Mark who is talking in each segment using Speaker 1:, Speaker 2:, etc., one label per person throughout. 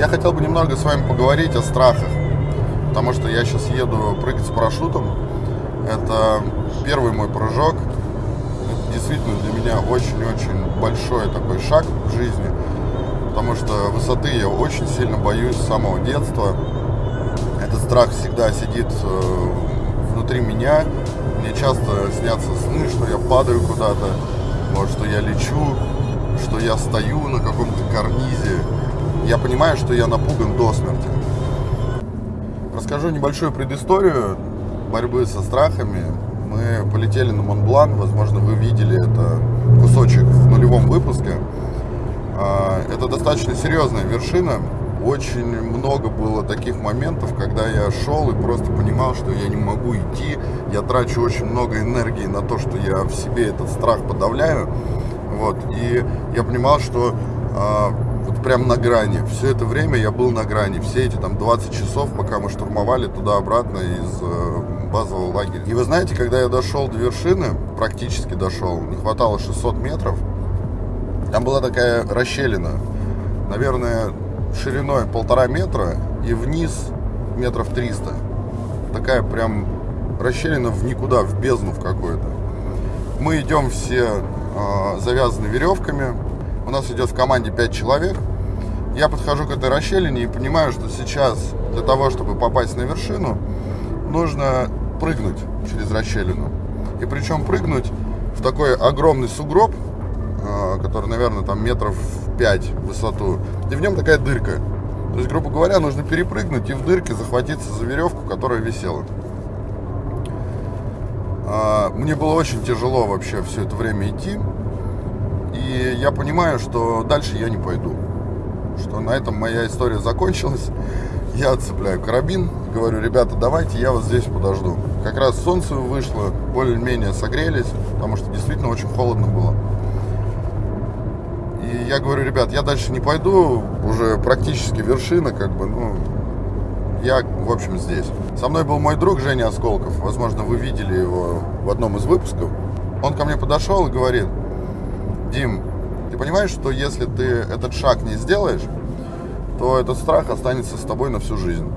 Speaker 1: Я хотел бы немного с вами поговорить о страхах, потому что я сейчас еду прыгать с парашютом. Это первый мой прыжок. Это действительно для меня очень-очень большой такой шаг в жизни, потому что высоты я очень сильно боюсь с самого детства. Этот страх всегда сидит э, внутри меня. Мне часто снятся сны, что я падаю куда-то, вот, что я лечу, что я стою на каком-то карнизе. Я понимаю, что я напуган до смерти. Расскажу небольшую предысторию борьбы со страхами. Мы полетели на Монблан, возможно, вы видели это кусочек в нулевом выпуске. А, это достаточно серьезная вершина, очень много было таких моментов, когда я шел и просто понимал, что я не могу идти. Я трачу очень много энергии на то, что я в себе этот страх подавляю. Вот. И я понимал, что а, вот прям на грани. Все это время я был на грани. Все эти там 20 часов, пока мы штурмовали туда-обратно из э, базового лагеря. И вы знаете, когда я дошел до вершины, практически дошел, не хватало 600 метров, там была такая расщелина. Наверное, шириной полтора метра и вниз метров 300. Такая прям расщелина в никуда, в бездну в какую-то. Мы идем все э, завязаны веревками. У нас идет в команде 5 человек. Я подхожу к этой расщелине и понимаю, что сейчас для того, чтобы попасть на вершину, нужно прыгнуть через расщелину. И причем прыгнуть в такой огромный сугроб, а, который, наверное, там метров 5 в высоту, и в нем такая дырка. То есть, грубо говоря, нужно перепрыгнуть и в дырке захватиться за веревку, которая висела. А, мне было очень тяжело вообще все это время идти. И я понимаю, что дальше я не пойду. Что на этом моя история закончилась. Я отцепляю карабин говорю, ребята, давайте я вас здесь подожду. Как раз солнце вышло, более-менее согрелись, потому что действительно очень холодно было. И я говорю, ребят, я дальше не пойду, уже практически вершина, как бы, ну, я, в общем, здесь. Со мной был мой друг Женя Осколков, возможно, вы видели его в одном из выпусков. Он ко мне подошел и говорит, Дим, ты понимаешь, что если ты этот шаг не сделаешь, то этот страх останется с тобой на всю жизнь.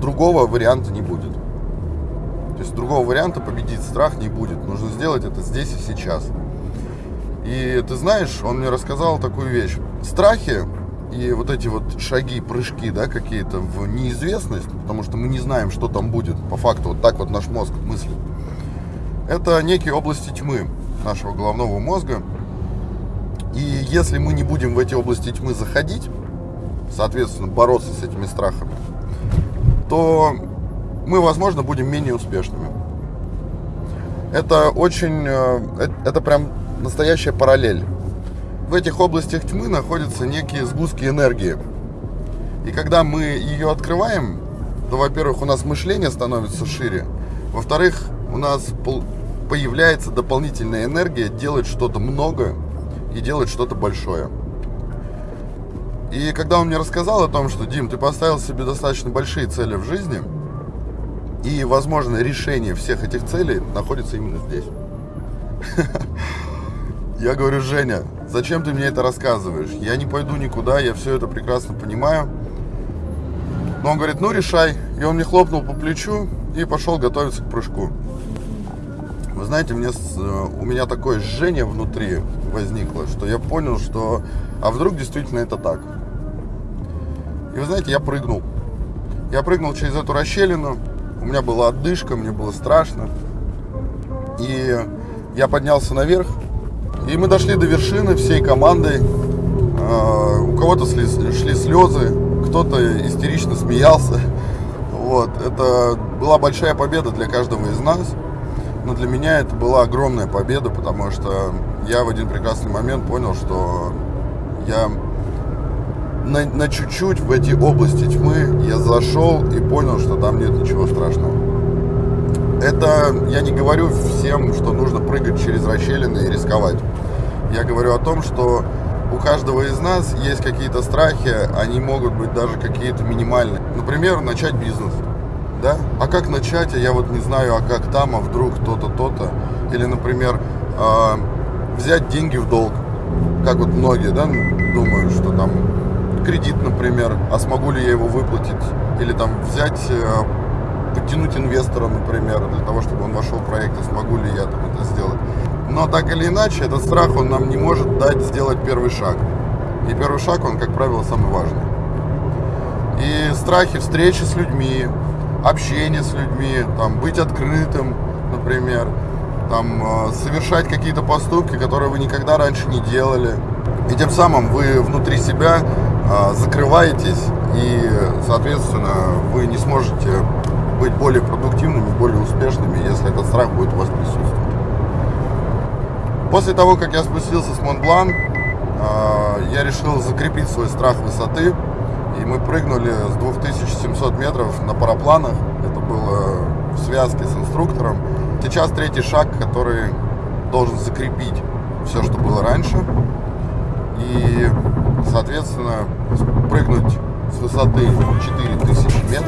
Speaker 1: Другого варианта не будет. То есть другого варианта победить страх не будет. Нужно сделать это здесь и сейчас. И ты знаешь, он мне рассказал такую вещь. Страхи и вот эти вот шаги, прыжки, да, какие-то в неизвестность, потому что мы не знаем, что там будет. По факту, вот так вот наш мозг мыслит. Это некие области тьмы нашего головного мозга. И если мы не будем в эти области тьмы заходить, соответственно, бороться с этими страхами, то мы, возможно, будем менее успешными. Это очень, э, это прям настоящая параллель. В этих областях тьмы находятся некие сгустки энергии. И когда мы ее открываем, то, во-первых, у нас мышление становится шире, во-вторых, у нас появляется дополнительная энергия делать что-то много и делать что-то большое. И когда он мне рассказал о том, что, Дим, ты поставил себе достаточно большие цели в жизни, и, возможно, решение всех этих целей находится именно здесь. Я говорю, Женя, зачем ты мне это рассказываешь? Я не пойду никуда, я все это прекрасно понимаю. Но он говорит, ну решай. И он мне хлопнул по плечу и пошел готовиться к прыжку. Вы знаете, мне, э, у меня такое жжение внутри возникло, что я понял, что а вдруг действительно это так. И вы знаете, я прыгнул. Я прыгнул через эту расщелину, у меня была отдышка, мне было страшно. И я поднялся наверх, и мы дошли до вершины всей командой. А, у кого-то шли, шли слезы, кто-то истерично смеялся. Вот. Это была большая победа для каждого из нас. Но для меня это была огромная победа, потому что я в один прекрасный момент понял, что я на, на чуть-чуть в эти области тьмы я зашел и понял, что там нет ничего страшного. Это я не говорю всем, что нужно прыгать через расщелины и рисковать. Я говорю о том, что у каждого из нас есть какие-то страхи, они могут быть даже какие-то минимальные. Например, начать бизнес. Да? А как начать, а я вот не знаю, а как там, а вдруг то-то, то-то. Или, например, э, взять деньги в долг. Как вот многие, да, думают, что там кредит, например, а смогу ли я его выплатить, или там взять, э, подтянуть инвестора, например, для того, чтобы он вошел в проект, и смогу ли я там это сделать. Но так или иначе, этот страх, он нам не может дать сделать первый шаг. И первый шаг, он, как правило, самый важный. И страхи встречи с людьми, общение с людьми, там, быть открытым, например, там, э, совершать какие-то поступки, которые вы никогда раньше не делали. И тем самым вы внутри себя э, закрываетесь, и, соответственно, вы не сможете быть более продуктивными, более успешными, если этот страх будет у вас присутствовать. После того, как я спустился с Монблан, я решил закрепить свой страх высоты, и мы прыгнули с 2700 метров на парапланах. Это было в связке с инструктором. Сейчас третий шаг, который должен закрепить все, что было раньше. И, соответственно, прыгнуть с высоты 4000 метров